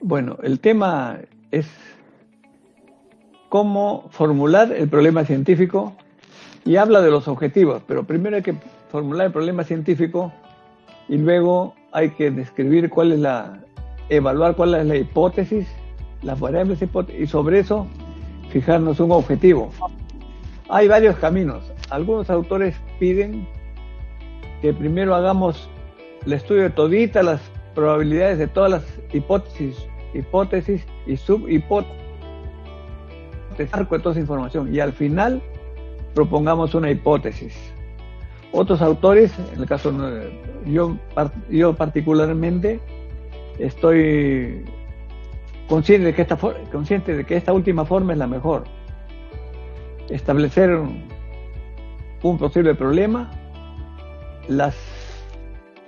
Bueno, el tema es cómo formular el problema científico y habla de los objetivos, pero primero hay que formular el problema científico y luego hay que describir cuál es la, evaluar cuál es la hipótesis, las variables y sobre eso fijarnos un objetivo. Hay varios caminos. Algunos autores piden que primero hagamos el estudio de toditas las probabilidades de todas las hipótesis, hipótesis y subhipótesis, arco de toda esa información, y al final propongamos una hipótesis. Otros autores, en el caso yo, yo particularmente, estoy consciente de, que esta, consciente de que esta última forma es la mejor. Establecer un posible problema, las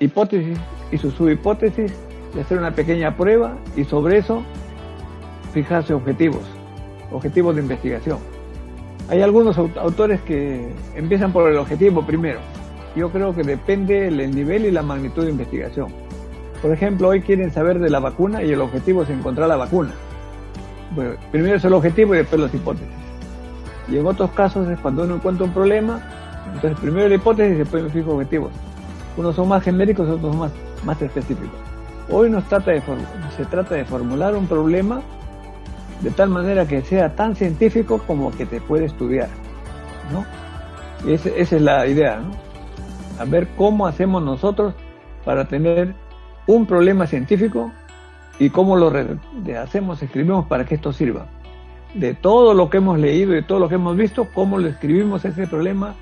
hipótesis y sus subhipótesis, y hacer una pequeña prueba y sobre eso fijarse objetivos, objetivos de investigación. Hay algunos autores que empiezan por el objetivo primero. Yo creo que depende el nivel y la magnitud de investigación. Por ejemplo, hoy quieren saber de la vacuna y el objetivo es encontrar la vacuna. Bueno, primero es el objetivo y después las hipótesis. Y en otros casos es cuando uno encuentra un problema, entonces primero la hipótesis y después me fijo objetivos. Unos son más genéricos, otros más, más específicos. Hoy nos trata de, se trata de formular un problema de tal manera que sea tan científico como que te puede estudiar, ¿no? Y esa es la idea, ¿no? A ver cómo hacemos nosotros para tener un problema científico y cómo lo hacemos, escribimos para que esto sirva. De todo lo que hemos leído y todo lo que hemos visto, cómo lo escribimos ese problema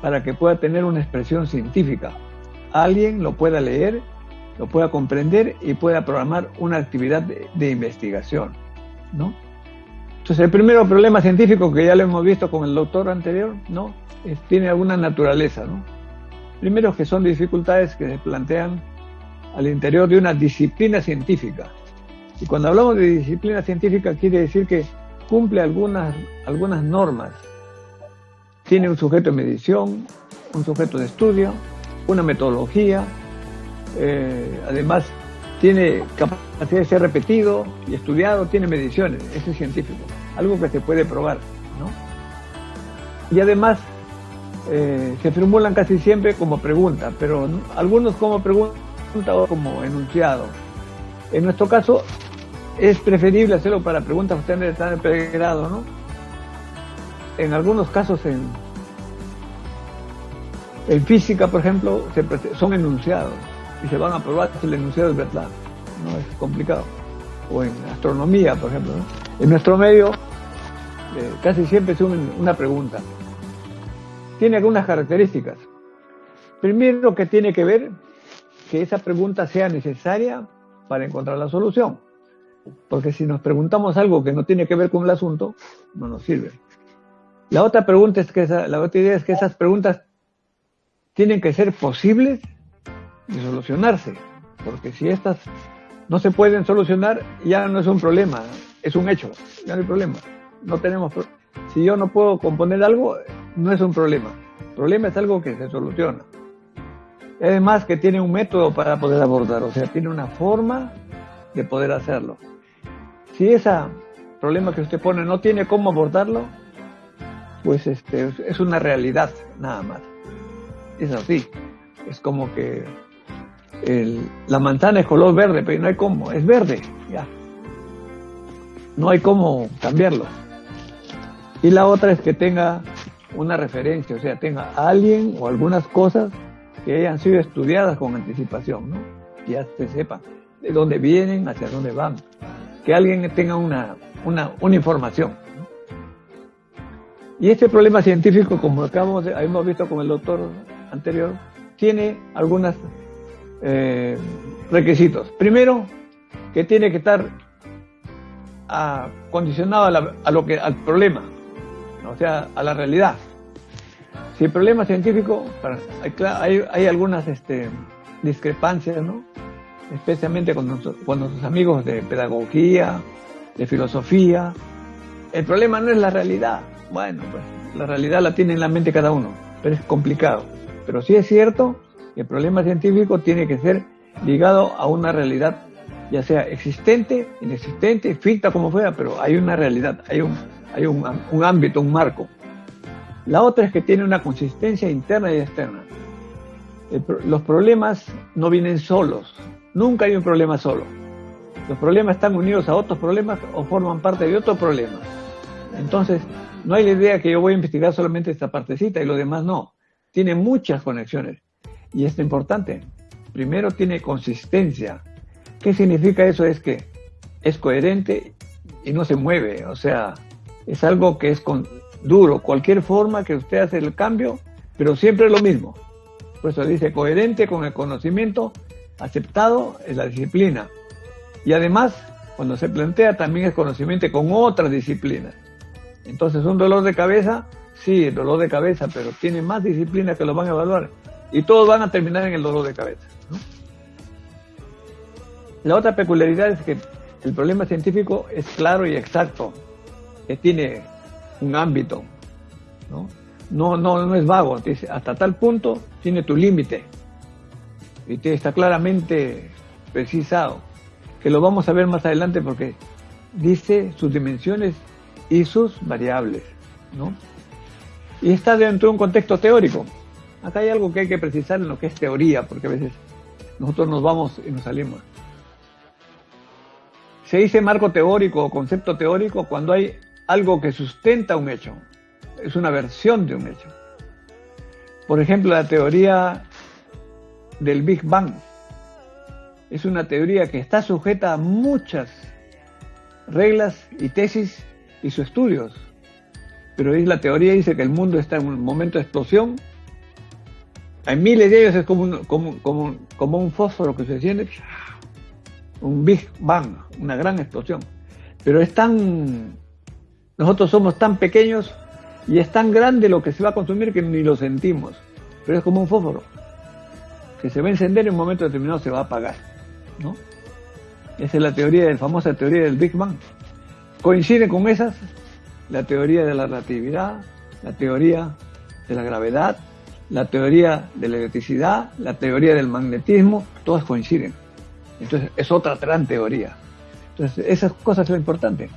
para que pueda tener una expresión científica. Alguien lo pueda leer, lo pueda comprender y pueda programar una actividad de investigación. ¿no? Entonces, el primer problema científico que ya lo hemos visto con el doctor anterior, ¿no? tiene alguna naturaleza, ¿no? Primero que son dificultades que se plantean al interior de una disciplina científica. Y cuando hablamos de disciplina científica quiere decir que cumple algunas, algunas normas. Tiene un sujeto de medición, un sujeto de estudio, una metodología, eh, además tiene capacidad de ser repetido y estudiado, tiene mediciones, es científico, algo que se puede probar, ¿no? Y además eh, se formulan casi siempre como pregunta, pero algunos como pregunta o como enunciado. En nuestro caso es preferible hacerlo para preguntas que están en pregrado, ¿no? En algunos casos en, en física, por ejemplo, son enunciados y se van a probar si el enunciado es verdad. No es complicado. O en astronomía, por ejemplo. En nuestro medio eh, casi siempre es una pregunta. Tiene algunas características. Primero que tiene que ver que esa pregunta sea necesaria para encontrar la solución. Porque si nos preguntamos algo que no tiene que ver con el asunto, no nos sirve. La otra pregunta es que la otra idea es que esas preguntas tienen que ser posibles de solucionarse, porque si estas no se pueden solucionar, ya no es un problema, es un hecho, ya no hay problema. No tenemos si yo no puedo componer algo, no es un problema. El problema es algo que se soluciona. Además que tiene un método para poder abordar, o sea, tiene una forma de poder hacerlo. Si ese problema que usted pone no tiene cómo abordarlo, pues este, es una realidad nada más. Es así. Es como que la manzana es color verde, pero no hay cómo, es verde, ya. No hay cómo cambiarlo. Y la otra es que tenga una referencia, o sea, tenga alguien o algunas cosas que hayan sido estudiadas con anticipación, ¿no? Que ya se sepa de dónde vienen, hacia dónde van. Que alguien tenga una, una, una información. Y este problema científico, como acabamos de, hemos visto con el doctor anterior, tiene algunas eh, requisitos. Primero, que tiene que estar acondicionado a, lo que, al problema, o sea, a la realidad. Si el problema científico, hay, algunas este, discrepancias, ¿no? especialmente con, con nuestros amigos de pedagogía, de filosofía. El problema no es la realidad. Bueno, pues la realidad la tiene en la mente cada uno, pero es complicado. Pero sí es cierto el problema científico tiene que ser ligado a una realidad ya sea existente, inexistente, ficta, como fuera, pero hay una realidad, hay un, hay un, un ámbito, un marco. La otra es que tiene una consistencia interna y externa. los problemas no vienen solos, nunca hay un problema solo. Los problemas están unidos a otros problemas o forman parte de otros problemas. Entonces, no hay la idea que yo voy a investigar solamente esta partecita y lo demás no. Tiene muchas conexiones. Y es importante. Primero tiene consistencia. ¿Qué significa eso? Es que es coherente y no se mueve. O sea, es algo que es con, duro. Cualquier forma que usted hace el cambio, pero siempre es lo mismo. Por eso dice coherente con el conocimiento aceptado en la disciplina. Y además, cuando se plantea, también es conocimiento con otras disciplinas. Entonces, un dolor de cabeza, sí, dolor de cabeza, pero tiene más disciplinas que lo van a evaluar. Y todos van a terminar en el dolor de cabeza. La otra peculiaridad es que el problema científico es claro y exacto, que tiene un ámbito, ¿no? No, no, es vago, hasta tal punto tiene tu límite y te está claramente precisado, que lo vamos a ver más adelante porque dice sus dimensiones y sus variables, ¿no? Y está dentro de un contexto teórico. Acá hay algo que hay que precisar en lo que es teoría, porque a veces nosotros nos vamos y nos salimos. Se dice marco teórico o concepto teórico cuando hay algo que sustenta un hecho. Es una versión de un hecho. Por ejemplo, la teoría del Big Bang. Es una teoría que está sujeta a muchas reglas y tesis y sus estudios. Pero la teoría dice que el mundo está en un momento de explosión. Hay miles de ellos, es como un, como, como un fósforo que se enciende. Un Big Bang, una gran explosión. Pero es tan... Nosotros somos tan pequeños y es tan grande lo que se va a consumir que ni lo sentimos. Pero es como un fósforo que se va a encender y en un momento determinado se va a apagar. ¿no? Esa es la teoría, la famosa teoría del Big Bang. Coincide con esas la teoría de la relatividad, la teoría de la gravedad, la teoría de la electricidad, la teoría del magnetismo, todas coinciden. Entonces es otra gran teoría. Entonces esas cosas son importantes.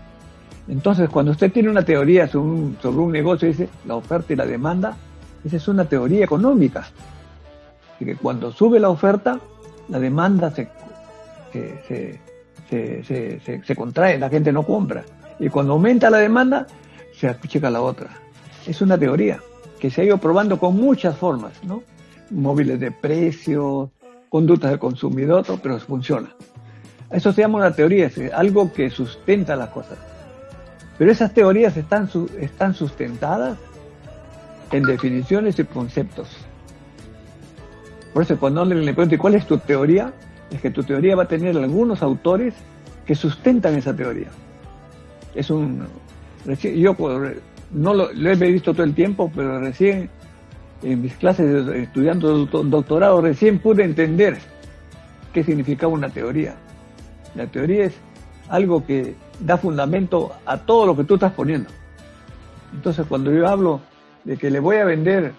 Entonces cuando usted tiene una teoría sobre un, negocio, dice la oferta y la demanda, esa es una teoría económica que cuando sube la oferta, la demanda se, se, contrae, la gente no compra. Y cuando aumenta la demanda, se achica la otra. Es una teoría que se ha ido probando con muchas formas, ¿no? Móviles de precios, conductas del consumidor, pero funciona. Eso se llama una teoría, es algo que sustenta las cosas. Pero esas teorías están, están sustentadas en definiciones y conceptos. Por eso cuando le, le pregunto cuál es tu teoría, es que tu teoría va a tener algunos autores que sustentan esa teoría. Es un... Yo no lo, he visto todo el tiempo, pero recién en mis clases estudiando doctorado, recién pude entender qué significaba una teoría. La teoría es algo que da fundamento a todo lo que tú estás poniendo. Entonces, cuando yo hablo de que le voy a vender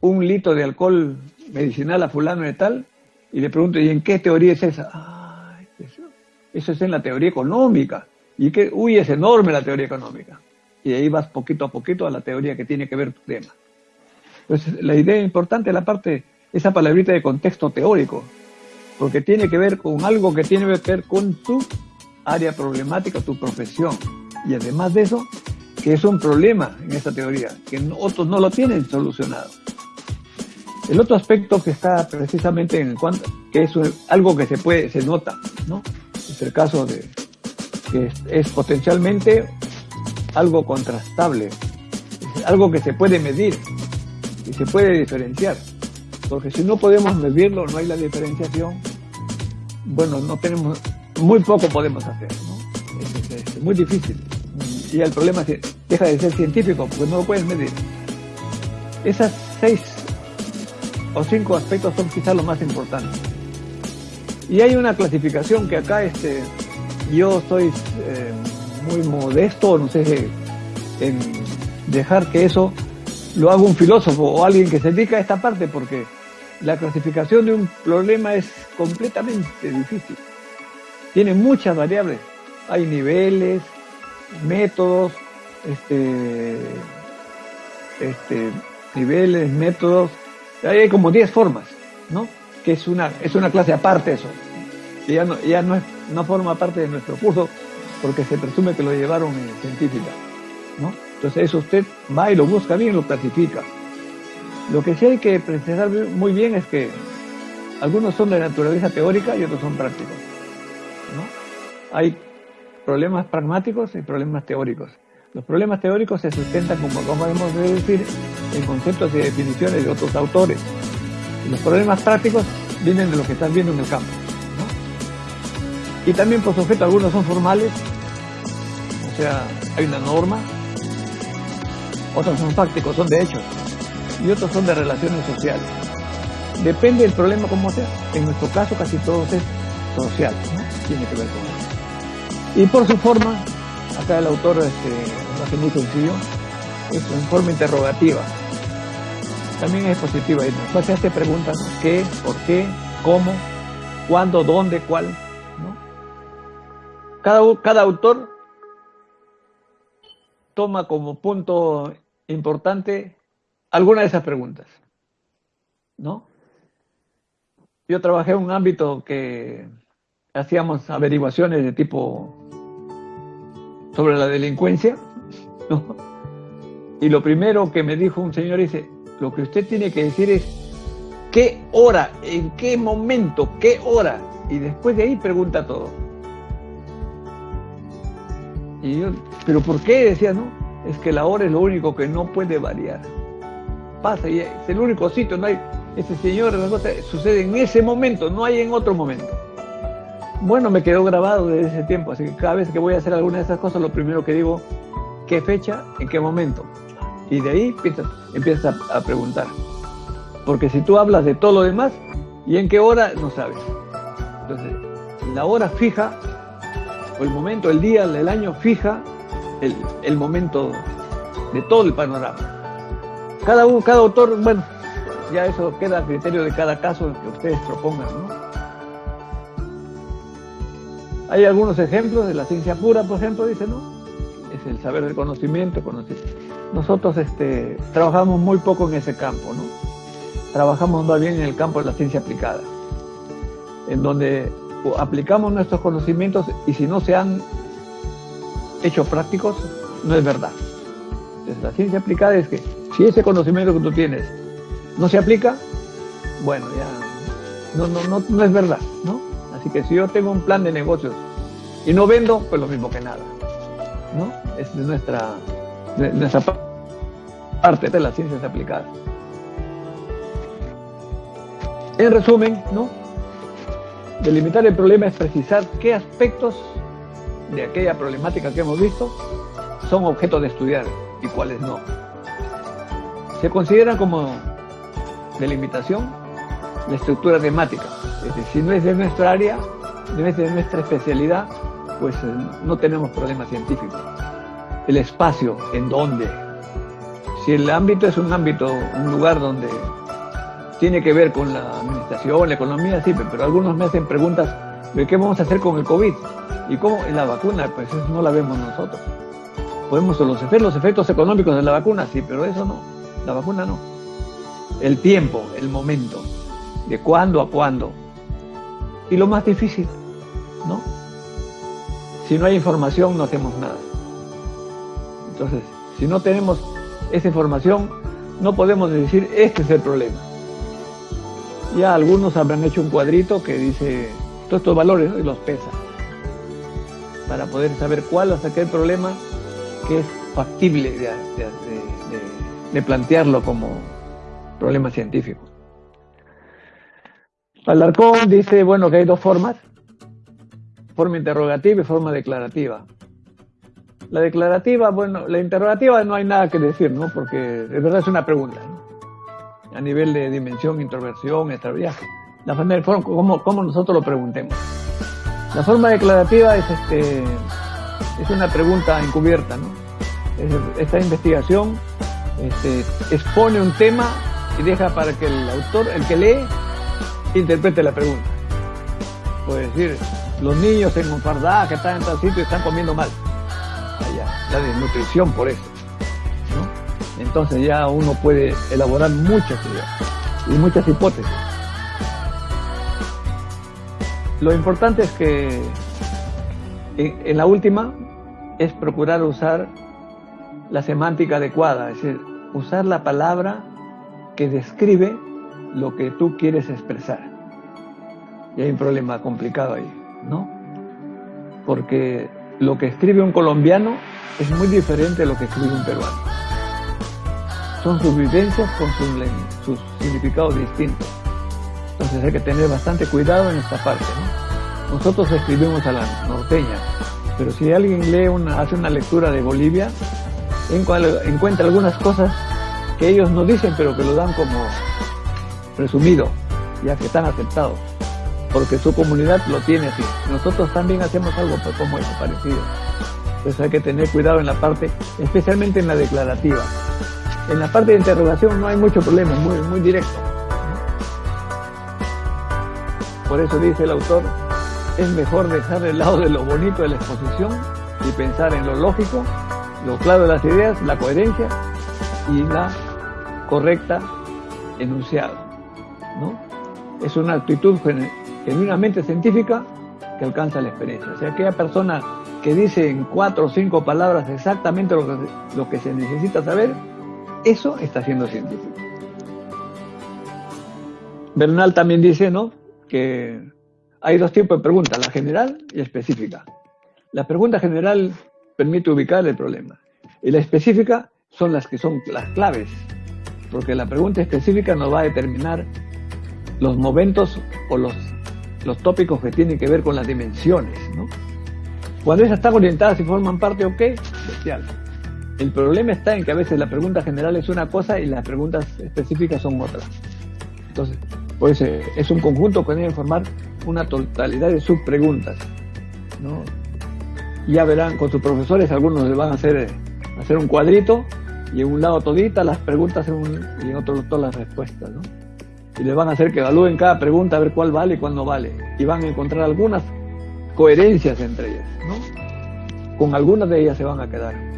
un litro de alcohol medicinal a fulano de tal y le pregunto, ¿y en qué teoría es esa? eso, es en la teoría económica. Y que, uy, es enorme la teoría económica. Y ahí vas poquito a poquito a la teoría que tiene que ver tu tema. Entonces, la idea importante es la parte, esa palabrita de contexto teórico, porque tiene que ver con algo que tiene que ver con tu área problemática, tu profesión. Y además de eso, que es un problema en esta teoría, que otros no lo tienen solucionado. El otro aspecto que está precisamente en cuanto, que es algo que se puede, se nota, ¿no? Es el caso de que es, potencialmente algo contrastable, algo que se puede medir y se puede diferenciar. Porque si no podemos medirlo, no hay la diferenciación, bueno, no tenemos, muy poco podemos hacer, ¿no? Es, muy difícil. Y el problema es deja de ser científico porque no lo puedes medir. Esas seis o cinco aspectos son quizás los más importantes. Y hay una clasificación que acá este, yo soy eh, muy modesto, no sé, en dejar que eso lo haga un filósofo o alguien que se dedica a esta parte, porque la clasificación de un problema es completamente difícil. tiene muchas variables. Hay niveles, métodos, este, este, niveles, métodos. Hay como 10 formas, ¿no? Que es una, es una clase aparte eso. Y ya no, ya no, es, no forma parte de nuestro curso porque se presume que lo llevaron en científica, ¿no? Entonces eso usted va y lo busca bien, lo clasifica. Lo que sí hay que precisar muy bien es que algunos son de naturaleza teórica y otros son prácticos. ¿no? Hay problemas pragmáticos y problemas teóricos. Los problemas teóricos se sustentan, como podemos decir, en conceptos y definiciones de otros autores. Los problemas prácticos vienen de lo que estás viendo en el campo. Y también, por supuesto, algunos son formales, o sea, hay una norma, otros son fácticos, son de hechos, y otros son de relaciones sociales. Depende del problema como sea. En nuestro caso casi todo es social, ¿no? tiene que ver con eso. Y por su forma, acá el autor este, lo hace muy sencillo, es en forma interrogativa. También es positiva y nos hace preguntas qué, por qué, cómo, cuándo, dónde, cuál. Cada, cada autor toma como punto importante alguna de esas preguntas. ¿No? Yo trabajé en un ámbito que hacíamos averiguaciones de tipo sobre la delincuencia, ¿no? Y lo primero que me dijo un señor dice, lo que usted tiene que decir es qué hora, en qué momento, qué hora, y después de ahí pregunta todo. Y yo, pero ¿por qué? Decía, no, es que la hora es lo único que no puede variar. Pasa y es el único sitio, no hay, ese señor, sucede en ese momento, no hay en otro momento. Bueno, me quedó grabado desde ese tiempo, así que cada vez que voy a hacer alguna de esas cosas, lo primero que digo, ¿qué fecha? ¿En qué momento? Y de ahí empiezas, a, preguntar. Porque si tú hablas de todo lo demás, ¿y en qué hora? No sabes. Entonces, la hora fija, el momento, el día, el año fija el, el momento de todo el panorama. Cada, cada autor, bueno, ya eso queda a criterio de cada caso que ustedes propongan, ¿no? Hay algunos ejemplos de la ciencia pura, por ejemplo, dice, ¿no? Es el saber del conocimiento, conocimiento. Nosotros este, trabajamos muy poco en ese campo, ¿no? Trabajamos más bien en el campo de la ciencia aplicada, en donde aplicamos nuestros conocimientos y si no se han hecho prácticos, no es verdad. Entonces, la ciencia aplicada es que si ese conocimiento que tú tienes no se aplica, bueno, ya no, no, no, no es verdad, ¿no? Así que si yo tengo un plan de negocios y no vendo, pues lo mismo que nada, ¿no? Es de nuestra, nuestra parte de las ciencias aplicadas. En resumen, ¿no? Delimitar el problema es precisar qué aspectos de aquella problemática que hemos visto son objetos de estudiar y cuáles no. Se considera como delimitación la estructura temática. Es decir, si no es de nuestra área, no es de nuestra especialidad, pues eh, no tenemos problemas científicos. El espacio, en dónde. Si el ámbito es un ámbito, un lugar donde tiene que ver con la administración, la economía, sí, pero algunos me hacen preguntas de qué vamos a hacer con el COVID y cómo la vacuna, pues eso no la vemos nosotros. Podemos ver los efectos económicos de la vacuna, sí, pero eso no, la vacuna no el tiempo, el momento, de cuándo a cuándo. Y lo más difícil, ¿no? Si no hay información, no hacemos nada. Entonces, si no tenemos esa información, no podemos decir, este es el problema. Ya algunos habrán hecho un cuadrito que dice todos estos valores y los pesa para poder saber cuál es aquel problema que es factible de plantearlo como, problema científico. Alarcón dice, bueno, que hay dos formas, forma interrogativa y forma declarativa. La declarativa, bueno, la interrogativa no hay nada que decir, ¿no? Porque de verdad es una pregunta, ¿no? A nivel de dimensión, introversión, extraviaje. La forma de cómo, cómo nosotros lo preguntemos. La forma declarativa es, este, es una pregunta encubierta, ¿no? esta investigación este, expone un tema y deja para que el autor, el que lee, interprete la pregunta. Puede decir, los niños en Monfardá que están en tal sitio están comiendo mal. Allá, la desnutrición por eso. Entonces ya uno puede elaborar muchas ideas y muchas hipótesis. Lo importante es que en, la última es procurar usar la semántica adecuada, es decir, usar la palabra que describe lo que tú quieres expresar. Y hay un problema complicado ahí, ¿no? Porque lo que escribe un colombiano es muy diferente a lo que escribe un peruano. Son sus vivencias con sus, significados distintos. Entonces hay que tener bastante cuidado en esta parte, ¿no? Nosotros escribimos a la norteña, pero si alguien lee una, hace una lectura de Bolivia, encuentra algunas cosas que ellos no dicen, pero que lo dan como resumido, ya que están aceptados, porque su comunidad lo tiene así. Nosotros también hacemos algo pues, como eso, parecido. Entonces hay que tener cuidado en la parte, especialmente en la declarativa. En la parte de interrogación no hay mucho problema, muy, muy directo. Por eso dice el autor, es mejor dejar el lado de lo bonito de la exposición y pensar en lo lógico, lo claro de las ideas, la coherencia y la correcta enunciado. ¿no? Es una actitud genuinamente científica que alcanza la experiencia. O sea, aquella persona que dice en cuatro o cinco palabras exactamente lo que se necesita saber, eso está siendo científico. Bernal también dice, ¿no? Que hay dos tipos de preguntas, la general y específica. La pregunta general permite ubicar el problema y la específica son las que son las claves, porque la pregunta específica nos va a determinar los momentos o los, los tópicos que tienen que ver con las dimensiones, ¿no? Cuando esas están orientadas y forman parte, ok, especial. El problema está en que a veces la pregunta general es una cosa y las preguntas específicas son otras. Entonces, pues es un conjunto que debe formar una totalidad de subpreguntas. ¿no? Ya verán con sus profesores, algunos les van a hacer, hacer un cuadrito y en un lado todita las preguntas y en otro todas las respuestas. ¿no? Y les van a hacer que evalúen cada pregunta a ver cuál vale y cuál no vale. Y van a encontrar algunas coherencias entre ellas. Con algunas de ellas se van a quedar.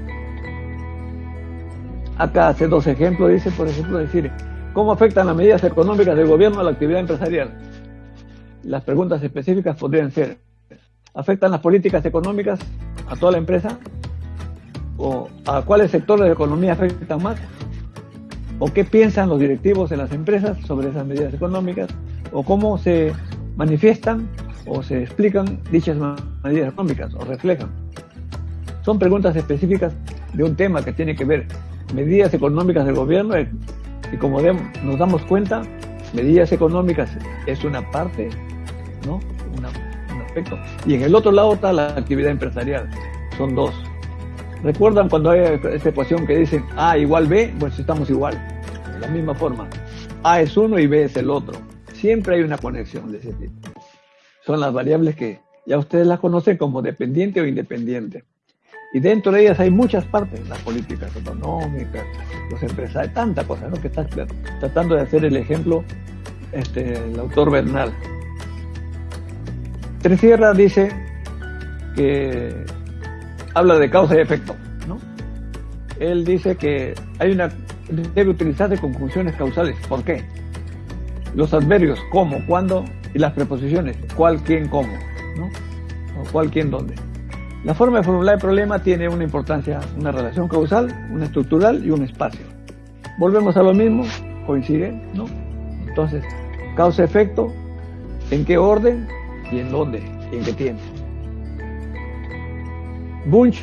Acá hace dos ejemplos, dice, por ejemplo, decir, ¿cómo afectan las medidas económicas del gobierno a la actividad empresarial? Las preguntas específicas podrían ser, ¿afectan las políticas económicas a toda la empresa? ¿O a cuáles sectores de economía afectan más? ¿O qué piensan los directivos en las empresas sobre esas medidas económicas? ¿O cómo se manifiestan o se explican dichas medidas económicas o reflejan? Son preguntas específicas de un tema que tiene que ver medidas económicas del gobierno y como nos damos cuenta, medidas económicas es una parte, ¿no? un aspecto. Y en el otro lado está la actividad empresarial, son dos. ¿Recuerdan cuando hay esa ecuación que dicen A igual B? Pues estamos igual, de la misma forma. A es uno y B es el otro. Siempre hay una conexión de ese tipo. Son las variables que ya ustedes las conocen como dependiente o independiente. Y dentro de ellas hay muchas partes, las políticas económicas, los empresarios, tanta cosa, ¿no? Que está tratando de hacer el ejemplo este, el autor Bernal. Tresierra dice que habla de causa y efecto, ¿no? Él dice que hay una debe utilizarse conjunciones causales. ¿Por qué? Los adverbios, cómo, cuándo, y las preposiciones, cuál, quién, cómo, ¿no? O cuál, quién, dónde. La forma de formular el problema tiene una importancia, una relación causal, una estructural y un espacio. Volvemos a lo mismo, coincide, ¿no? Entonces, causa-efecto, en qué orden y en dónde y en qué tiempo. Bunch,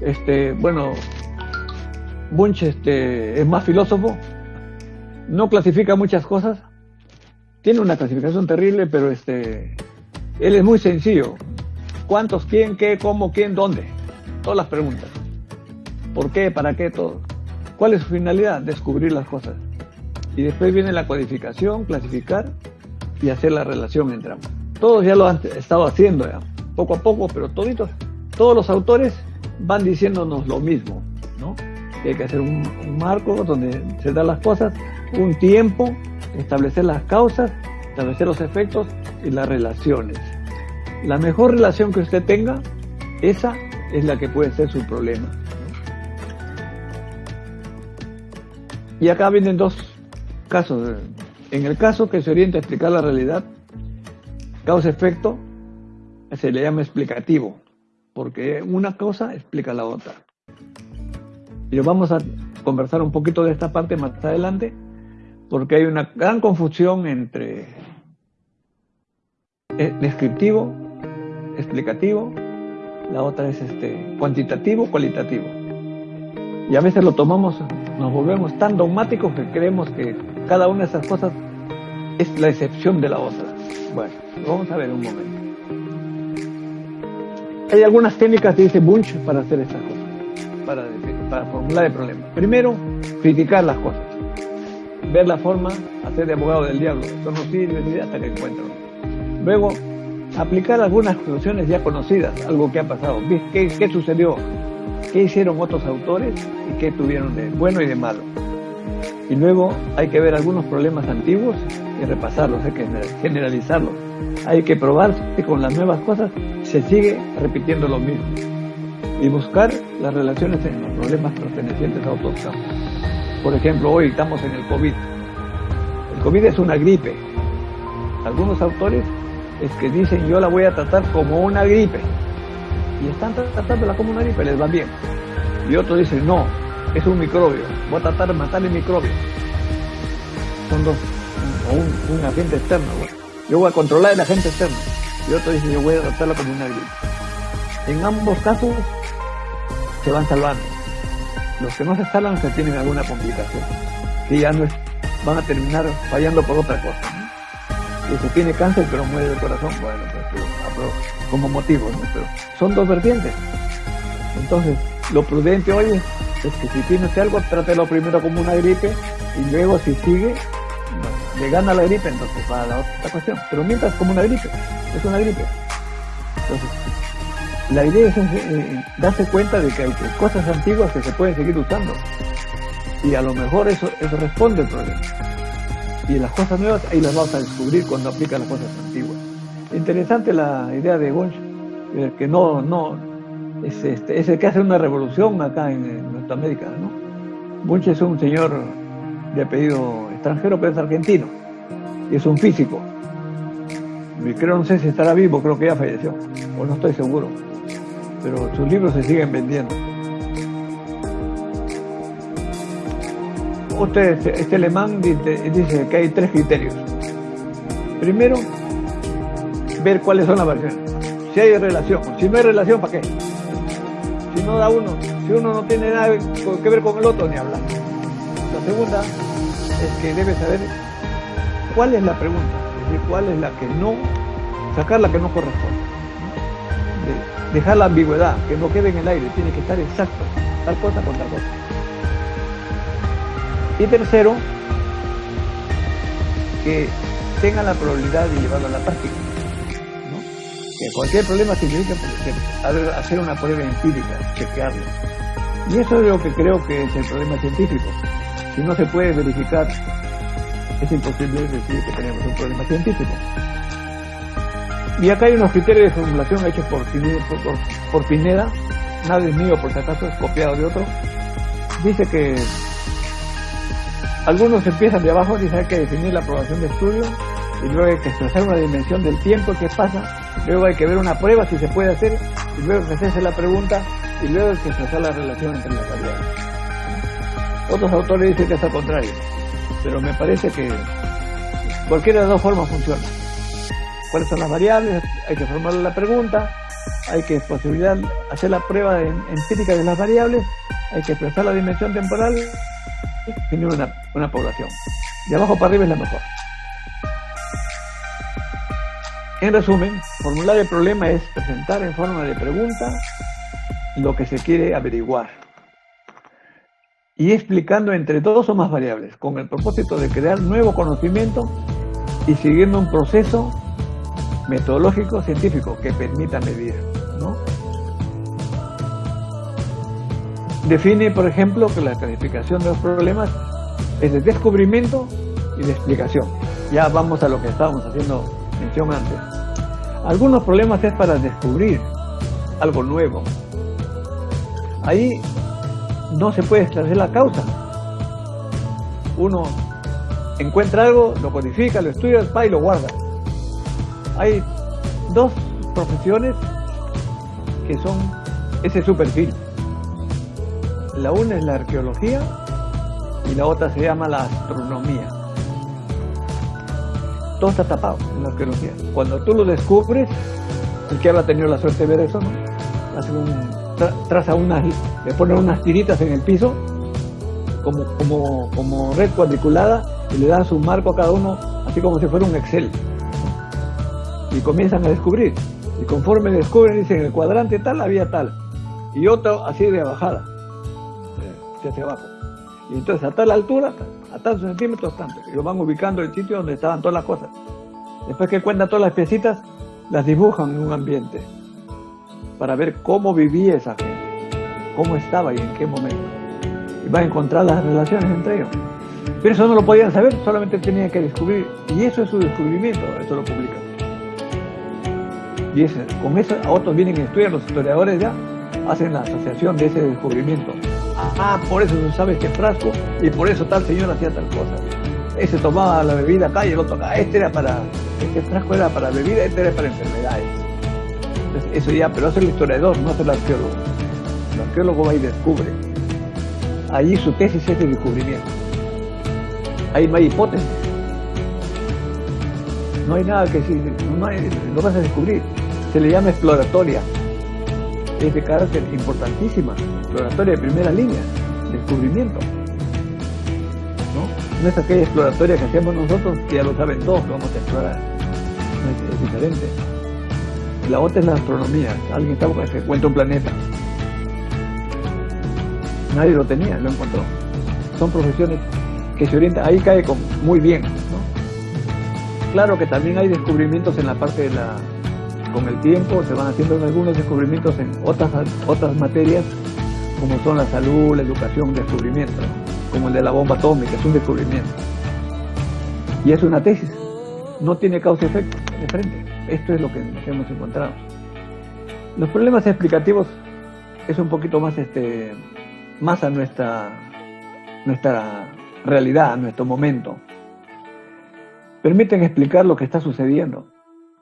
este, bueno, Bunch este, es más filósofo, no clasifica muchas cosas, tiene una clasificación terrible, pero este, él es muy sencillo, ¿Cuántos? ¿Quién? ¿Qué? ¿Cómo? ¿Quién? ¿Dónde? Todas las preguntas. ¿Por qué? ¿Para qué? Todo. ¿Cuál es su finalidad? Descubrir las cosas. Y después viene la codificación, clasificar y hacer la relación entre ambos. Todos ya lo han estado haciendo poco a poco, pero toditos, todos los autores van diciéndonos lo mismo, ¿no? Que hay que hacer un marco donde se dan las cosas, un tiempo, establecer las causas, establecer los efectos y las relaciones. La mejor relación que usted tenga, esa es la que puede ser su problema. Y acá vienen dos casos. En el caso que se orienta a explicar la realidad, causa-efecto, se le llama explicativo, porque una cosa explica la otra. Y vamos a conversar un poquito de esta parte más adelante, porque hay una gran confusión entre eh, descriptivo, explicativo, la otra es este cuantitativo, cualitativo. Y a veces lo tomamos, nos volvemos tan dogmáticos que creemos que cada una de esas cosas es la excepción de la otra. Bueno, vamos a ver un momento. Hay algunas técnicas, dice Bunch, para hacer estas cosas, para, para formular el problema. Primero, criticar las cosas, ver la forma, hacer de abogado del diablo. Eso no sirve hasta que encuentro. Luego, aplicar algunas soluciones ya conocidas, algo que ha pasado. ¿Qué, ¿Qué sucedió? ¿Qué hicieron otros autores y qué tuvieron de bueno y de malo? Y luego hay que ver algunos problemas antiguos y repasarlos, hay que generalizarlos. Hay que probar que con las nuevas cosas se sigue repitiendo lo mismo. Y buscar las relaciones en los problemas pertenecientes a otros campos. Por ejemplo, hoy estamos en el COVID. El COVID es una gripe. Algunos autores es que dicen yo la voy a tratar como una gripe. Y están tratándola como una gripe, les va bien. Y otros dicen, no, es un microbio, voy a tratar de matar el microbio. Son dos, o un, agente externo. Yo voy a controlar el agente externo. Y otro dice, yo voy a tratarla como una gripe. En ambos casos se van salvando. Los que no se salvan se tienen alguna complicación. Que ya no van a terminar fallando por otra cosa que tiene cáncer pero muere del corazón, bueno, pues, como motivo, ¿no? Pero son dos vertientes. Entonces, lo prudente hoy es, que si tiene algo, trátelo primero como una gripe y luego si sigue, le gana la gripe, entonces va a la otra cuestión. Pero mientras como una gripe, es una gripe. Entonces, la idea es eh, darse cuenta de que hay cosas antiguas que se pueden seguir usando. Y a lo mejor eso, eso responde al problema y las cosas nuevas ahí las vamos a descubrir cuando aplica las cosas antiguas. Interesante la idea de Gonch, eh, que no, no, es, este, es el que hace una revolución acá en, nuestra América, ¿no? Bunch es un señor de apellido extranjero, pero es argentino, y es un físico. Creo, no sé si estará vivo, creo que ya falleció, o no estoy seguro, pero sus libros se siguen vendiendo. Usted, este alemán dice que hay tres criterios. Primero, ver cuáles son las versiones. Si hay relación. Si no hay relación, ¿para qué? Si no da uno, si uno no tiene nada que ver con el otro, ni hablar. La segunda es que debe saber cuál es la pregunta, es decir, cuál es la que no, sacar la que no corresponde. dejar la ambigüedad, que no quede en el aire, tiene que estar exacto, tal cosa con tal cosa. Y tercero, que tenga la probabilidad de llevarlo a la práctica. Que cualquier problema significa hacer una prueba empírica, chequearlo. Y eso es lo que creo que es el problema científico. Si no se puede verificar, es imposible decir que tenemos un problema científico. Y acá hay unos criterios de formulación hechos por, por, por Pineda, nada es mío por si acaso, es copiado de otro. Dice que algunos empiezan de abajo, dicen hay que definir la aprobación de estudio y luego hay que expresar una dimensión del tiempo que pasa, luego hay que ver una prueba si se puede hacer y luego que hacerse la pregunta y luego hay que expresar la relación entre las variables. Otros autores dicen que es al contrario, pero me parece que cualquiera de las dos formas funciona. ¿Cuáles son las variables? Hay que formular la pregunta, hay que posibilidad hacer la prueba empírica de las variables, hay que expresar la dimensión temporal tiene una, una población. De abajo para arriba es la mejor. En resumen, formular el problema es presentar en forma de pregunta lo que se quiere averiguar y explicando entre dos o más variables con el propósito de crear nuevo conocimiento y siguiendo un proceso metodológico científico que permita medir. Define, por ejemplo, que la clasificación de los problemas es de descubrimiento y de explicación. Ya vamos a lo que estábamos haciendo mención antes. Algunos problemas es para descubrir algo nuevo. Ahí no se puede esclarecer la causa. Uno encuentra algo, lo codifica, lo estudia, y lo guarda. Hay dos profesiones que son ese es su perfil. La una es la arqueología y la otra se llama la astronomía. Todo está tapado en la arqueología. Cuando tú lo descubres, el que habrá tenido la suerte de ver eso, traza unas, le pone unas tiritas en el piso, como, como, como red cuadriculada, y le dan su marco a cada uno, así como si fuera un Excel. Y comienzan a descubrir. Y conforme descubren, dicen, el cuadrante tal había tal. Y otro así de bajada, hacia abajo. Y entonces a tal altura, a tantos centímetros, tanto. Y lo van ubicando el sitio donde estaban todas las cosas. Después que cuentan todas las piecitas, las dibujan en un ambiente para ver cómo vivía esa gente, cómo estaba y en qué momento. Y van a encontrar las relaciones entre ellos. Pero eso no lo podían saber, solamente tenían que descubrir. Y eso es su descubrimiento, eso lo publican. Y con eso a otros vienen y estudian, los historiadores ya hacen la asociación de ese descubrimiento. Ah, por eso se sabe este frasco y por eso tal señor hacía tal cosa. Ese tomaba la bebida acá y el otro acá. Este era para, este frasco era para bebida, este era para enfermedades. Eso ya, pero hace el historiador, no hace el arqueólogo. El arqueólogo va y descubre. Allí su tesis es de descubrimiento. Ahí no hay hipótesis. No hay nada que decir, no hay, lo vas a descubrir. Se le llama exploratoria. Es de carácter importantísima, exploratoria de primera línea, descubrimiento. ¿no? no es aquella exploratoria que hacemos nosotros, que ya lo saben todos que vamos a explorar. es, diferente. La otra es la astronomía. Alguien está que encuentra un planeta. Nadie lo tenía, lo encontró. Son profesiones que se orientan, ahí cae muy bien. ¿no? Claro que también hay descubrimientos en la parte de la... Con el tiempo se van haciendo algunos descubrimientos en otras, otras materias, como son la salud, la educación, descubrimiento, como el de la bomba atómica, es un descubrimiento. Y es una tesis, no tiene causa-efecto de frente. Esto es lo que hemos encontrado. Los problemas explicativos es un poquito más, este, más a nuestra, nuestra realidad, a nuestro momento. Permiten explicar lo que está sucediendo.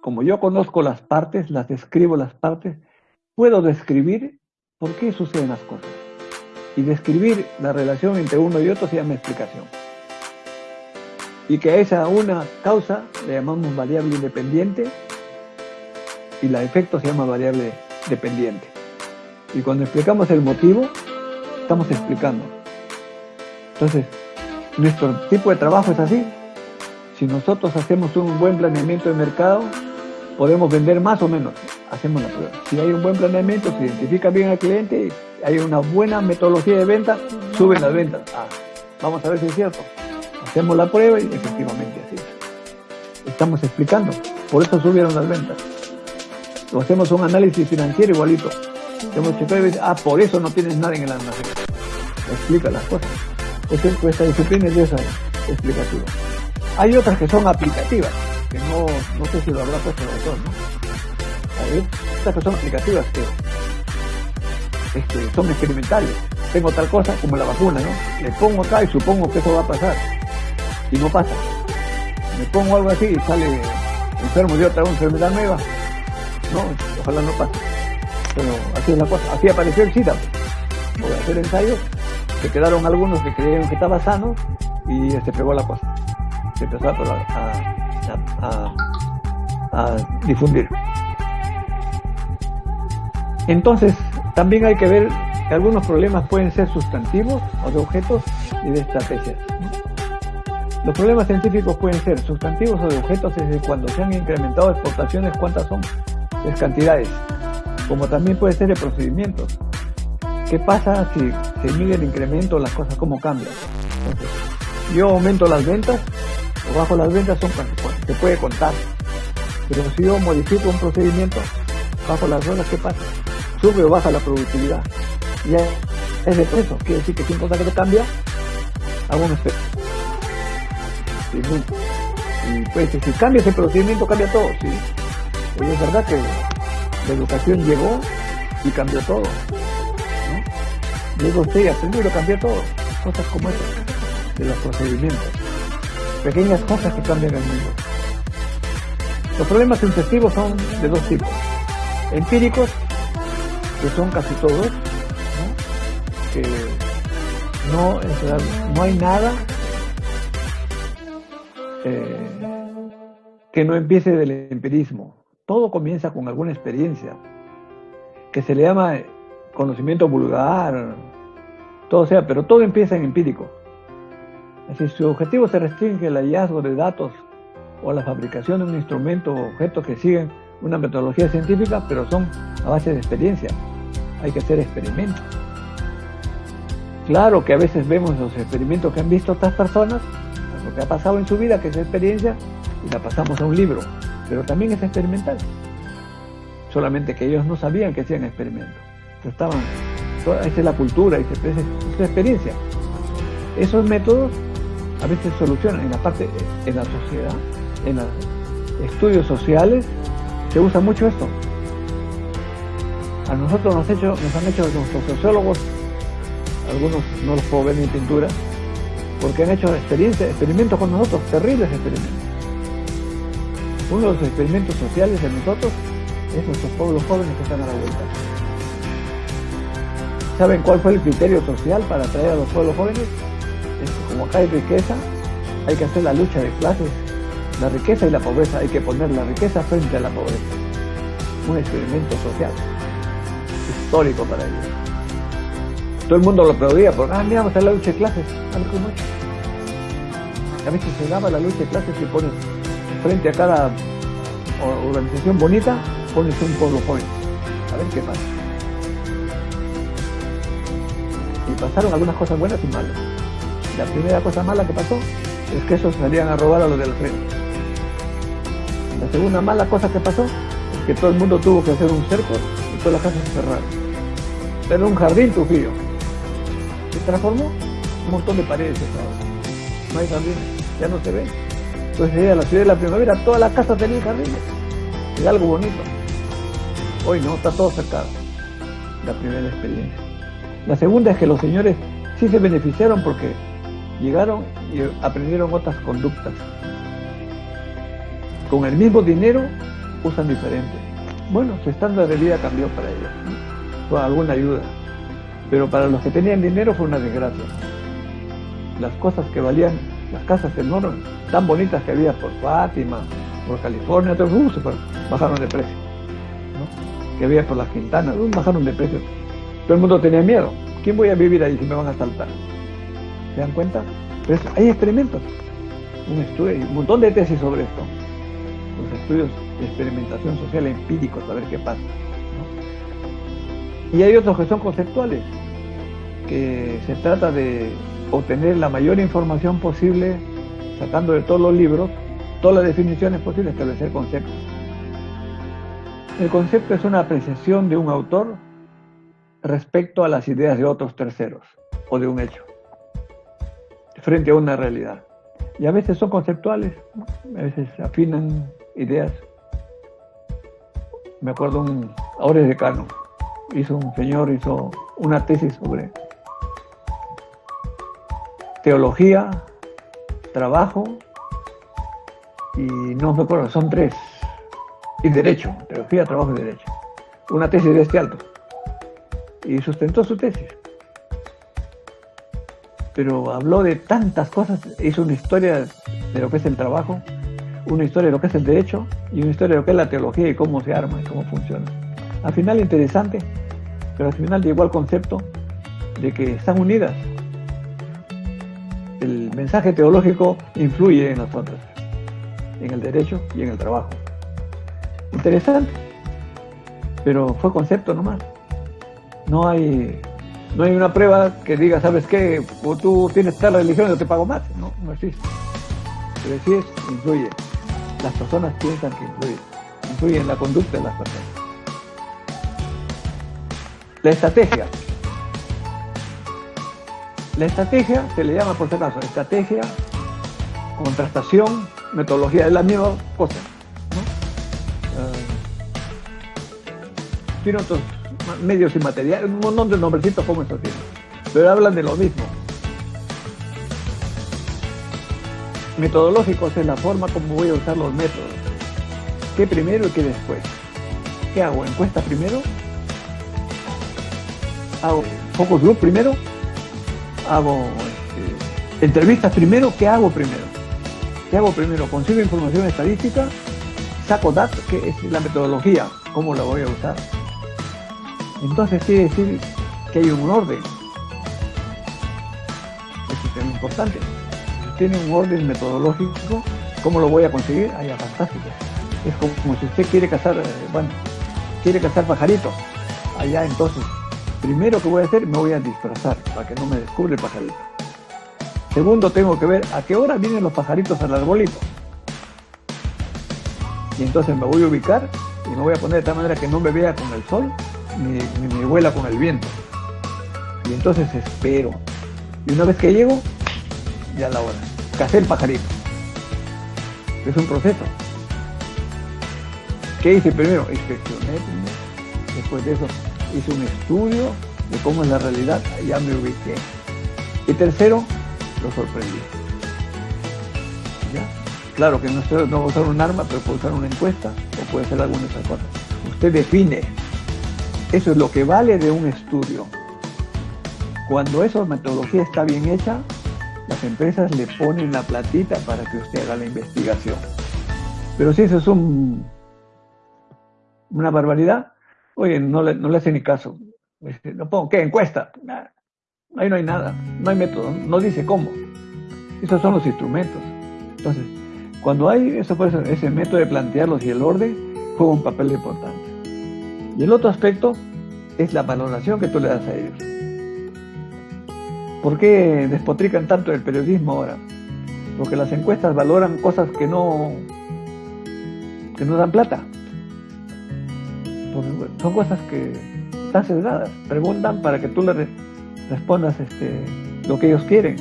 Como yo conozco las partes, las describo las partes, puedo describir por qué suceden las cosas. Y describir la relación entre uno y otro se llama explicación. Y que a esa una causa le llamamos variable independiente y la efecto se llama variable dependiente. Y cuando explicamos el motivo, estamos explicando. Entonces, nuestro tipo de trabajo es así. Si nosotros hacemos un buen planeamiento de mercado, podemos vender más o menos. Hacemos la prueba. Si hay un buen planeamiento, se identifica bien al cliente, hay una buena metodología de venta, suben las ventas. Ah, vamos a ver si es cierto. Hacemos la prueba y efectivamente así. Estamos explicando. Por eso subieron las ventas hacemos un análisis financiero igualito. Hemos checado y ah, por eso no tienes nada en el almacén. Explica las cosas. Esta, esta disciplina es de esa explicativa. Hay otras que son aplicativas, que no, no sé si lo habrá puesto el autor, ¿no? Otras que son aplicativas que este, son experimentales. Tengo tal cosa como la vacuna, ¿no? Le pongo acá y supongo que eso va a pasar. Y no pasa. Me pongo algo así y sale enfermo de otra enfermedad nueva no, ojalá no pase. Pero así es la cosa. Así apareció el SIDA. Por hacer ensayos, se quedaron algunos que creyeron que estaba sano y se pegó la cosa. Se empezó a difundir. Entonces, también hay que ver que algunos problemas pueden ser sustantivos o de objetos y de estrategias. Los problemas científicos pueden ser sustantivos o de objetos desde cuando se han incrementado exportaciones, cuántas son, es cantidades, como también puede ser de procedimientos. ¿Qué pasa si se mide el incremento, las cosas cómo cambian? yo aumento las ventas o bajo las ventas son se puede contar. Pero si yo modifico un procedimiento, bajo las horas, ¿qué pasa? Sube o baja la productividad. Ya es de peso, quiere decir que cosa que te cambia, hago un efecto. Y pues si cambia ese procedimiento, cambia todo, ¿sí? Pues es verdad que la educación llegó y cambió todo. ¿no? Llegó usted y aprendió y cambió todo. Cosas como esas, de los procedimientos. Pequeñas cosas que cambian el mundo. Los problemas intensivos son de dos tipos. Empíricos, que son casi todos, ¿no? que no, no hay nada eh, que no empiece del empirismo. Todo comienza con alguna experiencia, que se le llama conocimiento vulgar, todo sea, pero todo empieza en empírico. Decir, su objetivo se restringe al hallazgo de datos o la fabricación de un instrumento o objeto que siguen una metodología científica, pero son a base de experiencia. Hay que hacer experimentos. Claro que a veces vemos los experimentos que han visto otras personas, lo que ha pasado en su vida, que es experiencia, y la pasamos a un libro, pero también es experimental. Solamente que ellos no sabían que hacían experimentos. Estaban, esa es la cultura, esa es su experiencia. Esos métodos a veces solucionan en la parte, en la sociedad, en los estudios sociales, se usa mucho esto. A nosotros nos, hecho, nos han hecho nuestros sociólogos algunos no los puedo ver ni pintura, porque han hecho experiencias, experimentos con nosotros, terribles experimentos. Uno de los experimentos sociales de nosotros es nuestros pueblos jóvenes que están a la vuelta. ¿Saben cuál fue el criterio social para atraer a los pueblos jóvenes? Como acá hay riqueza, hay que hacer la lucha de clases. La riqueza y la pobreza, hay que poner la riqueza frente a la pobreza. Un experimento social, histórico para ellos. Todo el mundo lo aplaudía, porque, ah, mira, a la lucha de clases, a ver cómo es. A veces se daba la lucha de clases y pones frente a cada organización bonita, pones un pueblo joven. A ver qué pasa. Y pasaron algunas cosas buenas y malas. La primera cosa mala que pasó es que esos salían a robar a los del frente. La segunda mala cosa que pasó es que todo el mundo tuvo que hacer un cerco y todas las casas se cerraron. Era un jardín Trujillo se transformó un montón de paredes ahora. No hay jardines, ya no se ve. Entonces a la ciudad de la primavera, todas las casas tenían jardines. Es algo bonito. Hoy no, está todo cercado. La primera experiencia. La segunda es que los señores sí se beneficiaron porque llegaron y aprendieron otras conductas. Con el mismo dinero usan diferente. Bueno, su estándar de vida cambió para ellos, con alguna ayuda pero para los que tenían dinero fue una desgracia. Las cosas que valían, las casas enormes, tan bonitas que había por Fátima, por California, otros uh, bajaron de precio. Que había por las Quintanas, uh, bajaron de precio. Todo el mundo tenía miedo. ¿Quién voy a vivir ahí si me van a saltar? ¿Se dan cuenta? Pero hay experimentos. Un estudio, un montón de tesis sobre esto. Los estudios de experimentación social empíricos, a ver qué pasa. Y hay otros que son conceptuales, que se trata de obtener la mayor información posible, sacando de todos los libros, todas las definiciones posibles, establecer conceptos. El concepto es una apreciación de un autor respecto a las ideas de otros terceros o de un hecho, frente a una realidad. Y a veces son conceptuales, a veces afinan ideas. Me acuerdo un, ahora es decano, hizo un señor, hizo una tesis sobre teología, trabajo y no me acuerdo, son tres. Y derecho, teología, trabajo y derecho. Una tesis de este alto. Y sustentó su tesis. Pero habló de tantas cosas, hizo una historia de lo que es el trabajo, una historia de lo que es el derecho y una historia de lo que es la teología y cómo se arma y cómo funciona. Al final interesante, pero al final llegó al concepto de que están unidas. El mensaje teológico influye en nosotros, en el derecho y en el trabajo. Interesante, pero fue concepto nomás. No hay, no hay una prueba que diga, ¿sabes qué? O tú tienes tal religión, yo te pago más. No, no existe. Pero sí es, influye. Las personas piensan que influye. Influye en la conducta de las personas. La estrategia. La estrategia se le llama, por si acaso, estrategia, contrastación, metodología, es la misma cosa. tiene otros medios y materiales, un montón de nombrecitos como estos tienen, pero hablan de lo mismo. Metodológicos es la forma como voy a usar los métodos. ¿Qué primero y qué después? ¿Qué hago? ¿Encuesta primero? ¿Hago focus group primero? ¿Hago este, entrevistas primero? ¿Qué hago primero? ¿Qué hago primero? Consigo información estadística, saco datos, que es la metodología, cómo la voy a usar. Entonces quiere decir que hay un orden. Eso es importante. Tiene un orden metodológico, ¿cómo lo voy a conseguir? Ahí fantástico. Es como, si usted quiere cazar, eh, bueno, quiere cazar pajaritos. Allá entonces, primero que voy a hacer, me voy a disfrazar para que no me descubre el pajarito. Segundo, tengo que ver a qué hora vienen los pajaritos al arbolito. Y entonces me voy a ubicar y me voy a poner de tal manera que no me vea con el sol ni, me vuela con el viento. Y entonces espero. Y una vez que llego, ya la hora. Cacé el pajarito. Es un proceso. ¿Qué hice primero? Inspeccioné Después de eso hice un estudio de cómo es la realidad. Ya me ubiqué. Y tercero, lo sorprendí. ¿Ya? Claro que no, no a usar un arma, pero puede usar una encuesta o puede hacer alguna de esas cosas. Usted define eso es lo que vale de un estudio. Cuando esa metodología está bien hecha, las empresas le ponen la platita para que usted haga la investigación. Pero si eso es un, una barbaridad, oye, no le, no hace ni caso. Este, no pongo, ¿qué? Encuesta. Ahí no hay nada, no hay método, no dice cómo. Esos son los instrumentos. Entonces, cuando hay eso, ese método de plantearlos y el orden, juega un papel importante. Y el otro aspecto es la valoración que tú le das a ellos. ¿Por qué despotrican tanto el periodismo ahora? Porque las encuestas valoran cosas que no, que no dan plata. son cosas que están sesgadas. Preguntan para que tú le respondas este, lo que ellos quieren.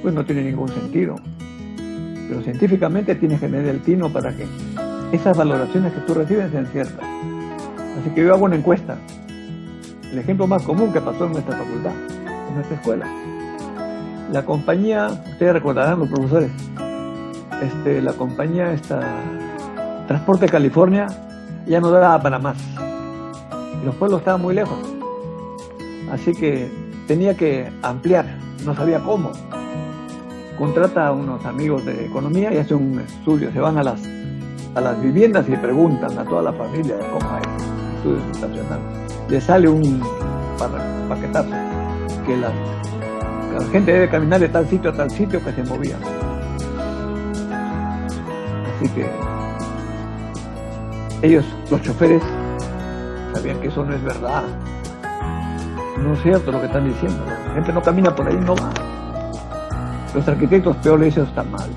Pues no tiene ningún sentido. Pero científicamente tienes que medir el tino para que esas valoraciones que tú recibes sean ciertas. Así que yo hago una encuesta. El ejemplo más común que pasó en nuestra facultad, en nuestra escuela. La compañía, ustedes recordarán los profesores, este, la compañía esta, Transporte California ya no daba para más. Y los pueblos estaban muy lejos. Así que tenía que ampliar, no sabía cómo. Contrata a unos amigos de economía y hace un estudio, se van a las, a las viviendas y preguntan a toda la familia cómo es le sale un paquetazo que la, gente debe caminar de tal sitio a tal sitio que se movía. Así que ellos, los choferes, sabían que eso no es verdad. No es cierto lo que están diciendo. La gente no camina por ahí, no va. Los arquitectos peor le dicen está mal.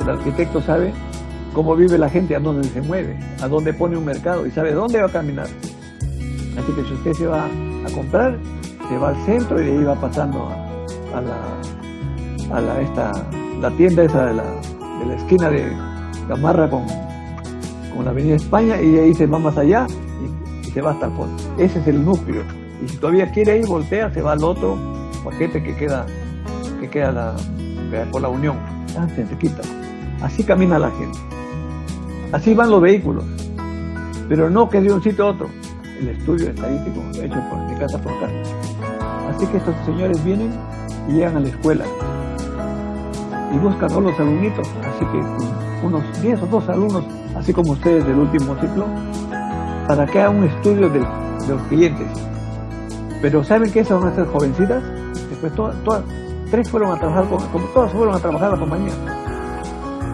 El arquitecto sabe cómo vive la gente, a dónde se mueve, a dónde pone un mercado y sabe dónde va a caminar. Así que si usted se va a comprar, se va al centro y de ahí va pasando la, a la, esta, la tienda esa de la, de la esquina de Gamarra con, con la Avenida España y ahí se va más allá y, se va hasta el fondo. Ese es el núcleo. Y si todavía quiere ir, voltea, se va al otro paquete que queda, que queda la, por la Unión. Ah, se quita. Así camina la gente. Así van los vehículos, pero no que de un sitio a otro. El estudio estadístico hecho por, de casa por casa. Así que estos señores vienen y llegan a la escuela y buscan a los alumnitos, así que unos 10 o 12 alumnos, así como ustedes del último ciclo, para que haga un estudio de, los clientes. Pero ¿saben que esas van a ser jovencitas? Después todas, todas, tres fueron a trabajar, con, como todas fueron a trabajar a la compañía.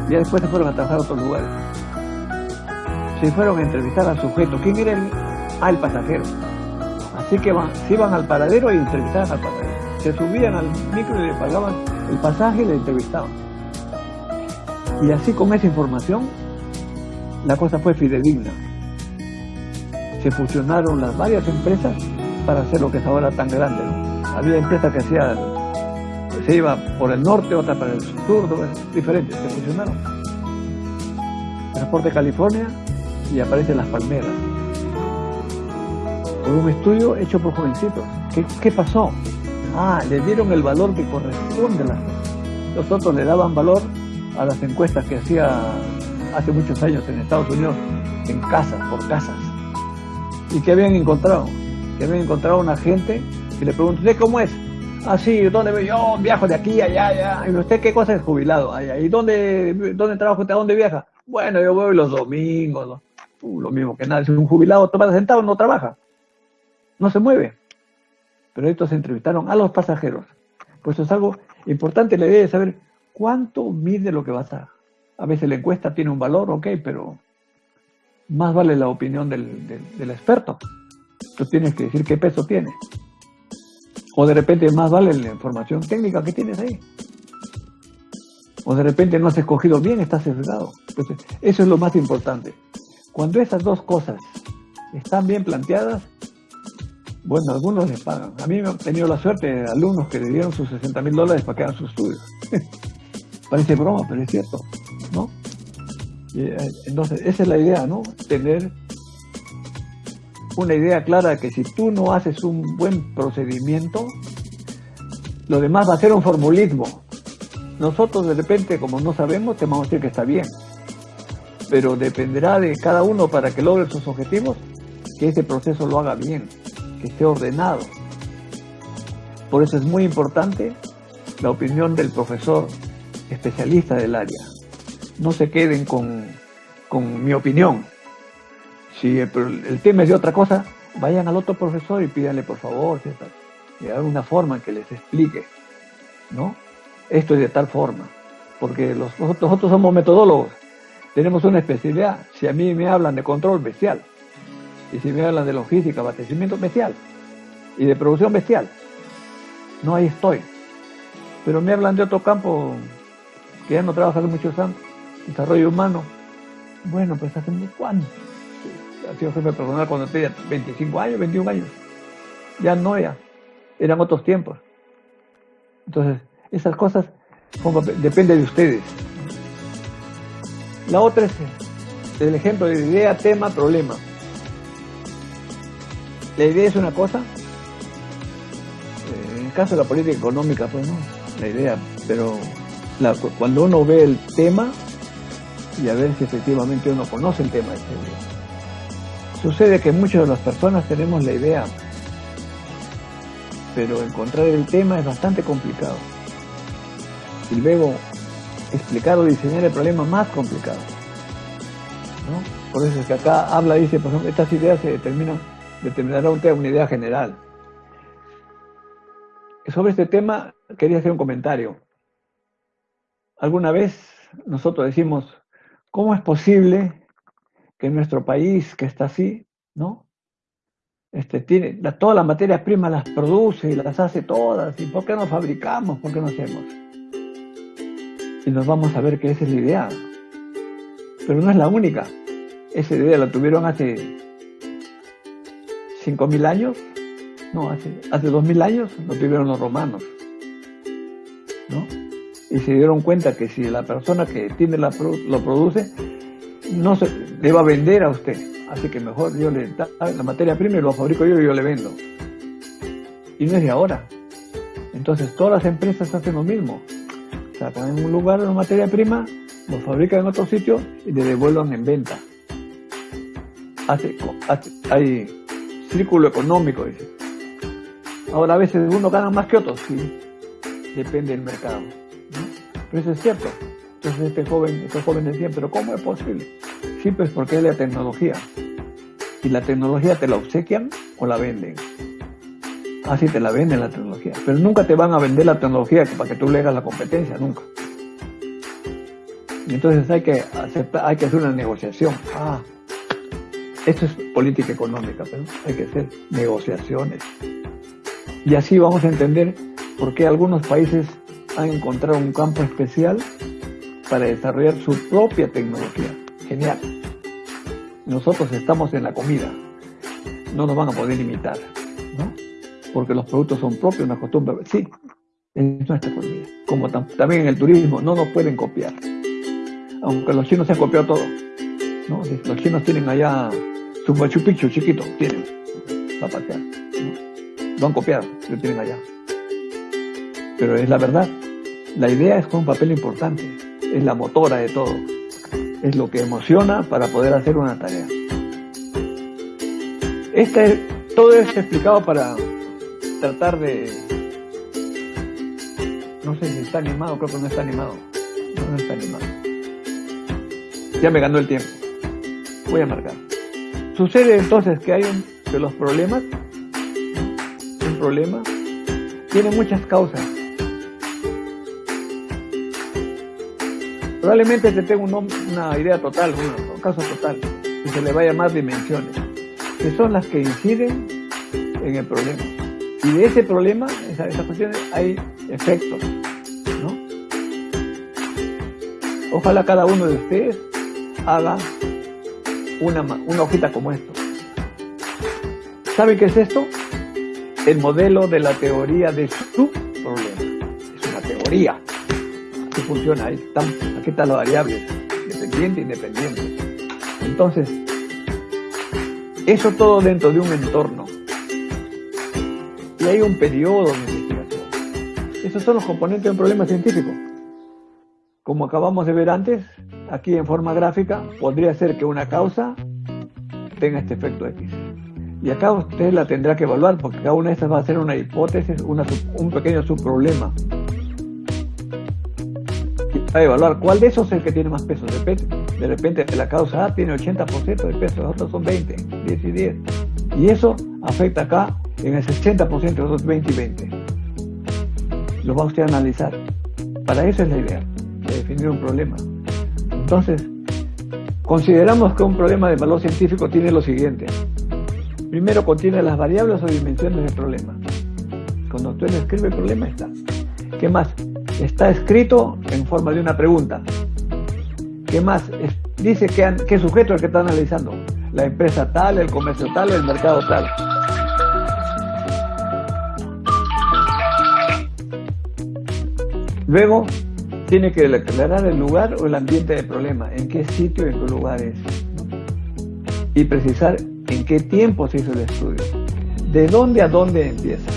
Y después se fueron a trabajar a otros lugares se fueron a entrevistar al sujeto. ¿Quién era el? Ah, pasajero. Así que van, se iban al paradero y entrevistaban al pasajero. Se subían al micro y le pagaban el pasaje y le entrevistaban. Y así con esa información, la cosa fue fidedigna. Se fusionaron las varias empresas para hacer lo que es ahora tan grande. Había empresas que hacían, se iba por el norte, otra para el sur, diferentes, se fusionaron. Transporte California y aparecen las palmeras. por un estudio hecho por jovencitos. ¿Qué, qué pasó? Ah, le dieron el valor que corresponde a las Los otros le daban valor a las encuestas que hacía hace muchos años en Estados Unidos, en casas, por casas. ¿Y qué habían encontrado? Que habían encontrado una gente que le preguntó, ¿usted cómo es? Ah, sí, ¿dónde yo? Viajo de aquí, allá, allá. ¿Y usted qué cosa es jubilado? Allá. ¿Y dónde, dónde trabaja usted? ¿A dónde viaja? Bueno, yo voy los domingos. Uh, lo mismo que nada. Si un jubilado toma sentado, no trabaja. No se mueve. Pero estos entrevistaron a los pasajeros. Pues es algo importante la idea de saber cuánto mide lo que va a. A veces la encuesta tiene un valor, ok, pero más vale la opinión del, experto. Tú tienes que decir qué peso tiene. O de repente más vale la información técnica que tienes ahí. O de repente no has escogido bien, estás sesgado. Eso es lo más importante. Cuando esas dos cosas están bien planteadas, bueno, algunos les pagan. A mí me han tenido la suerte de alumnos que le dieron sus 60 mil dólares para que hagan sus estudios. Parece broma, pero es cierto, ¿no? Eh, entonces, esa es la idea, ¿no? Tener una idea clara que si tú no haces un buen procedimiento, lo demás va a ser un formulismo. Nosotros de repente, como no sabemos, te vamos a decir que está bien. Pero dependerá de cada uno para que logre sus objetivos, que ese proceso lo haga bien, que esté ordenado. Por eso es muy importante la opinión del profesor especialista del área. No se queden con, con mi opinión, si el, tema es de otra cosa, vayan al otro profesor y pídanle por favor, de alguna forma que les explique, ¿no? Esto es de tal forma, porque los, nosotros somos metodólogos, tenemos una especialidad. Si a mí me hablan de control bestial, y si me hablan de logística, abastecimiento bestial, y de producción bestial, no ahí estoy. Pero me hablan de otro campo que ya no trabaja hace muchos años, desarrollo humano. Bueno, pues hace cuánto ha sido jefe personal cuando tenía 25 años, 21 años. Ya no ya, eran otros tiempos. Entonces, esas cosas depende de ustedes. La otra es el ejemplo de idea, tema, problema. La idea es una cosa, eh, en el caso de la política económica, pues no, la idea, pero cuando uno ve el tema y a ver si efectivamente uno conoce el tema, Sucede que muchas de las personas tenemos la idea, pero encontrar el tema es bastante complicado. Y luego explicar o diseñar el problema más complicado. Por eso es que acá habla, dice, por ejemplo, estas ideas se determinan, determinará una idea general. Sobre este tema quería hacer un comentario. Alguna vez nosotros decimos, ¿cómo es posible que nuestro país, que está así, ¿no? Este, tiene todas las materias primas las produce y las hace todas. ¿Y por qué no fabricamos? ¿Por qué no hacemos? Y nos vamos a ver que esa es la idea. Pero no es la única. Esa idea la tuvieron hace 5.000 años. No, hace, hace 2.000 años lo tuvieron los romanos. ¿no? Y se dieron cuenta que si la persona que tiene la, lo produce no se le va a vender a usted. Así que mejor yo le da la materia prima y lo fabrico yo y yo le vendo. Y no es de ahora. Entonces todas las empresas hacen lo mismo. Sacan en un lugar la materia prima, lo fabrican en otro sitio y le devuelven en venta. Hace, hay círculo económico, dice. Ahora a veces uno gana más que otros, sí. Depende del mercado. Pero eso es cierto. Entonces este joven, estos jóvenes decían, pero ¿cómo es posible? Sí, pues porque es la tecnología. Y la tecnología te la obsequian o la venden. Así te la venden la tecnología. Pero nunca te van a vender la tecnología para que tú le hagas la competencia, nunca. Y entonces hay que aceptar, hay que hacer una negociación. Ah, esto es política económica, pero hay que hacer negociaciones. Y así vamos a entender por qué algunos países han encontrado un campo especial para desarrollar su propia tecnología. Genial. Nosotros estamos en la comida. No nos van a poder imitar, ¿no? Porque los productos son propios, una costumbre. Sí, es nuestra comida. Como también en el turismo, no nos pueden copiar. Aunque los chinos se han copiado todo. Los chinos tienen allá su Machu Picchu chiquito, tienen. va a pasear. Lo han copiado, lo tienen allá. Pero es la verdad. La idea es con un papel importante. Es la motora de todo. Es lo que emociona para poder hacer una tarea. Este, todo esto explicado para tratar de... No sé si está animado, creo que no está animado. No está animado. Ya me ganó el tiempo. Voy a marcar. Sucede entonces que hay un, de los problemas, un problema, tiene muchas causas. Probablemente te tengo una idea total, un caso total, y se le va a llamar dimensiones, que son las que inciden en el problema. Y de ese problema, esas esa cuestiones, hay efectos, ¿no? Ojalá cada uno de ustedes haga una, una hojita como esto. ¿Saben qué es esto? El modelo de la teoría de su problema. Es una teoría. Así funciona. Ahí están, aquí están las variables. Dependiente, independiente. Entonces, eso todo dentro de un entorno. Y hay un periodo de investigación. Esos son los componentes de un problema científico. Como acabamos de ver antes, aquí en forma gráfica, podría ser que una causa tenga este efecto X. Y acá usted la tendrá que evaluar porque cada una de estas va a ser una hipótesis, un pequeño subproblema. A evaluar cuál de esos es el que tiene más peso. De repente, de repente la causa A tiene 80% de peso, los otros son 20, 10 y 10. Y eso afecta acá en el 60% de los 20 y 20. Lo va usted a analizar. Para eso es la idea definir un problema. Entonces, consideramos que un problema de valor científico tiene lo siguiente. Primero contiene las variables o dimensiones del problema. Cuando usted escribe el problema está. ¿Qué más? Está escrito en forma de una pregunta. ¿Qué más? dice qué, qué sujeto es el que está analizando. La empresa tal, el comercio tal, el mercado tal. Luego, tiene que declarar el lugar o el ambiente del problema, en qué sitio y en qué lugar es. Y precisar en qué tiempo se hizo el estudio. De dónde a dónde empieza.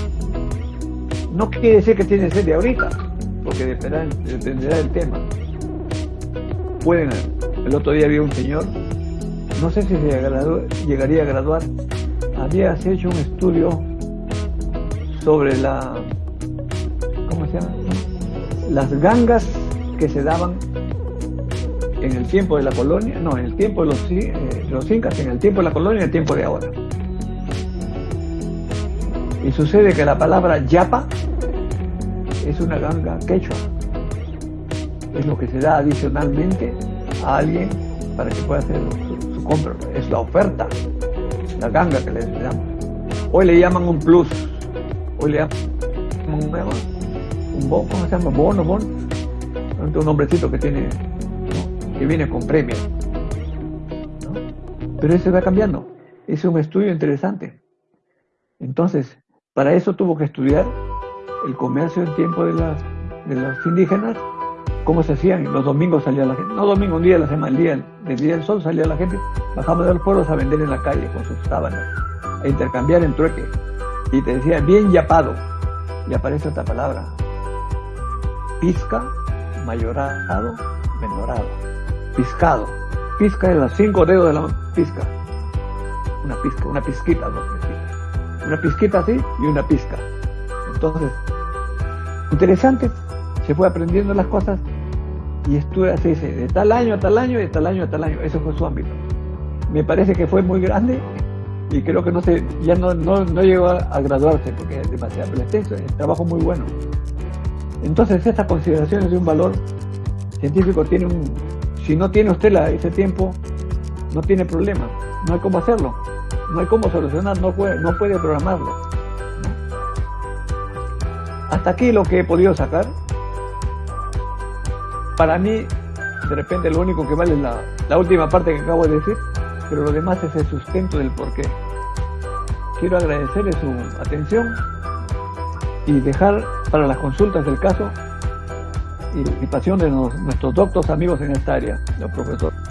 No quiere decir que tiene que ser de ahorita, porque dependerá, del tema. Pueden, el otro día había un señor, no sé si se llegaría a graduar, había hecho un estudio sobre la, ¿cómo se llama? Las gangas que se daban en el tiempo de la colonia, no, en el tiempo de los, eh, incas, en el tiempo de la colonia y en el tiempo de ahora. Y sucede que la palabra yapa es una ganga quechua. Es lo que se da adicionalmente a alguien para que pueda hacer su, compra. Es la oferta, la ganga que le damos. Hoy le llaman un plus. Hoy le llaman un, un bono, ¿cómo se llama? Bono, bono un hombrecito que tiene, que viene con premio. Pero eso va cambiando. Es un estudio interesante. Entonces, para eso tuvo que estudiar el comercio en tiempo de, las, de los indígenas, cómo se hacían. Los domingos salía la gente, no domingo, un día de la semana, el día del día del sol salía la gente, bajaba de los pueblos a vender en la calle con sus sábanas, a intercambiar en trueque. Y te decía, bien yapado. Y aparece esta palabra, pizca mayorado, menorado, piscado. Pisca de los cinco dedos de la pizca. Una pizca, una pizquita, dos. Una pizquita así y una pizca. Entonces, interesante, se fue aprendiendo las cosas y estuve así, de tal año a tal año y de tal año a tal año. Eso fue su ámbito. Me parece que fue muy grande y creo que no se, ya no, no, no llegó a, graduarse porque es demasiado, pero es trabajo muy bueno. Entonces estas consideraciones de un valor científico tiene un, si no tiene usted la, ese tiempo, no tiene problema, no hay cómo hacerlo, no hay cómo solucionar, no puede, no puede programarlo. Hasta aquí lo que he podido sacar. Para mí, de repente lo único que vale es la, la última parte que acabo de decir, pero lo demás es el sustento del porqué. Quiero agradecerle su atención y dejar para las consultas del caso y participación de nuestros doctos amigos en esta área, los profesores.